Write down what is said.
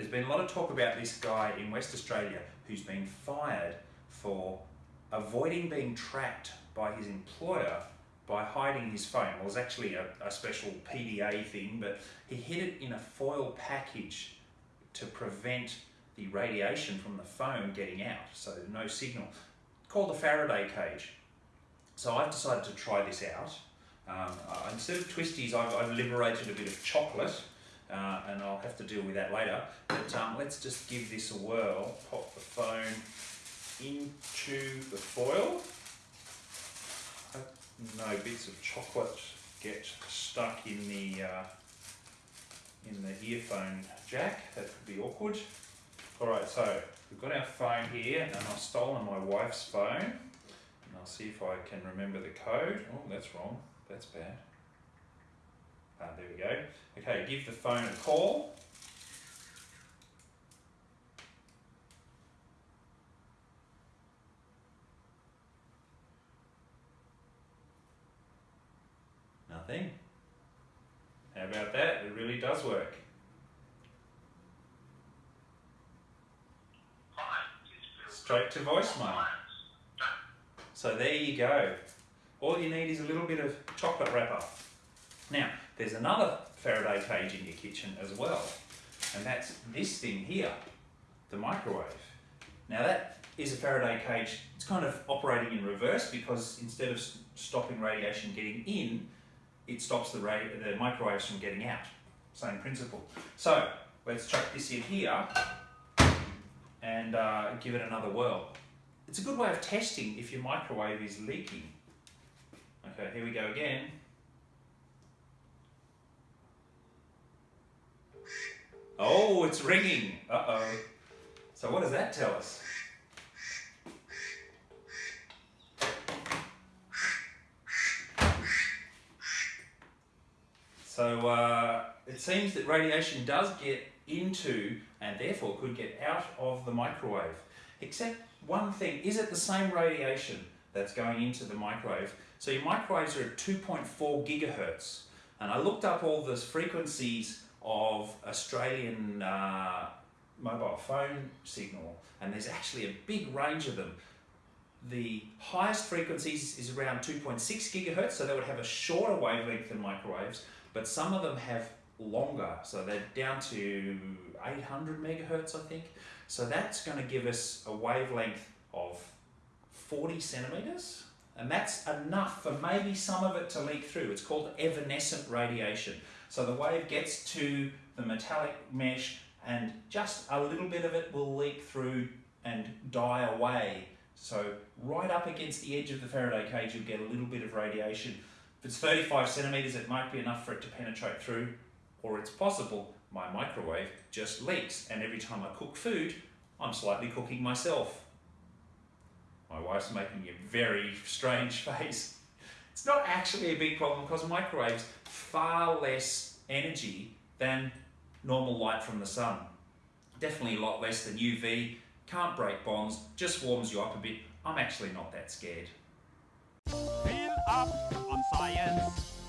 There's been a lot of talk about this guy in West Australia who's been fired for avoiding being tracked by his employer by hiding his phone. Well, it was actually a, a special PDA thing, but he hid it in a foil package to prevent the radiation from the phone getting out, so no signal. Called a Faraday cage. So I've decided to try this out. Um, instead of twisties, I've, I've, liberated a bit of chocolate, uh, deal with that later. But um, let's just give this a whirl. Pop the phone into the foil. No bits of chocolate get stuck in the uh, in the earphone jack. That could be awkward. All right, so we've got our phone here, and I've stolen my wife's phone. And I'll see if I can remember the code. Oh, that's wrong. That's bad. Ah, there we go. Okay, give the phone a call. How about that? It really does work. Straight to voicemail. So there you go. All you need is a little bit of chocolate wrapper. Now, there's another Faraday cage in your kitchen as well, and that's this thing here, the microwave. Now that is a Faraday cage, it's kind of operating in reverse because instead of stopping radiation getting in, it stops the, the microwaves from getting out. Same principle. So let's chuck this in here and uh, give it another whirl. It's a good way of testing if your microwave is leaking. Okay, here we go again. Oh, it's ringing. Uh-oh. So what does that tell us? So uh, it seems that radiation does get into and therefore could get out of the microwave. Except one thing, is it the same radiation that's going into the microwave? So your microwaves are at 2.4 gigahertz. And I looked up all the frequencies of Australian uh, mobile phone signal and there's actually a big range of them. The highest frequencies is around 2.6 gigahertz, so they would have a shorter wavelength than microwaves, but some of them have longer, so they're down to 800 megahertz, I think. So that's going to give us a wavelength of 40 centimeters, and that's enough for maybe some of it to leak through. It's called evanescent radiation. So the wave gets to the metallic mesh and just a little bit of it will leak through and die away. So right up against the edge of the Faraday cage, you'll get a little bit of radiation. If it's 35 centimeters, it might be enough for it to penetrate through, or it's possible my microwave just leaks, and every time I cook food, I'm slightly cooking myself. My wife's making a very strange face. It's not actually a big problem because microwaves far less energy than normal light from the sun. Definitely a lot less than UV, can't break bonds, just warms you up a bit. I'm actually not that scared. Feel up on science.